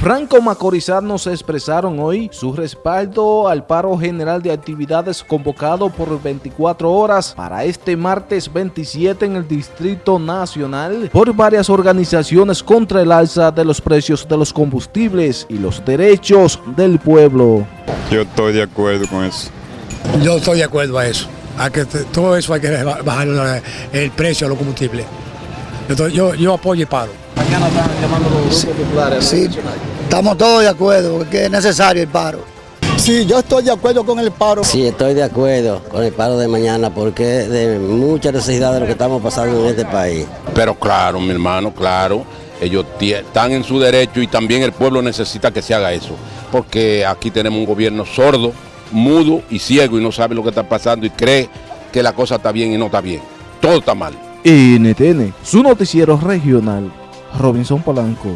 Franco Macorizanos expresaron hoy su respaldo al paro general de actividades convocado por 24 horas para este martes 27 en el Distrito Nacional por varias organizaciones contra el alza de los precios de los combustibles y los derechos del pueblo. Yo estoy de acuerdo con eso. Yo estoy de acuerdo a eso. A que todo eso hay que bajar el precio de los combustibles. Yo, yo, yo apoyo el paro. Mañana están llamando los grupos populares. Sí, estamos todos de acuerdo, porque es necesario el paro. Sí, yo estoy de acuerdo con el paro. Sí, estoy de acuerdo con el paro de mañana porque es de mucha necesidad de lo que estamos pasando en este país. Pero claro, mi hermano, claro, ellos están en su derecho y también el pueblo necesita que se haga eso, porque aquí tenemos un gobierno sordo, mudo y ciego y no sabe lo que está pasando y cree que la cosa está bien y no está bien. Todo está mal. NTN, su noticiero regional, Robinson Polanco.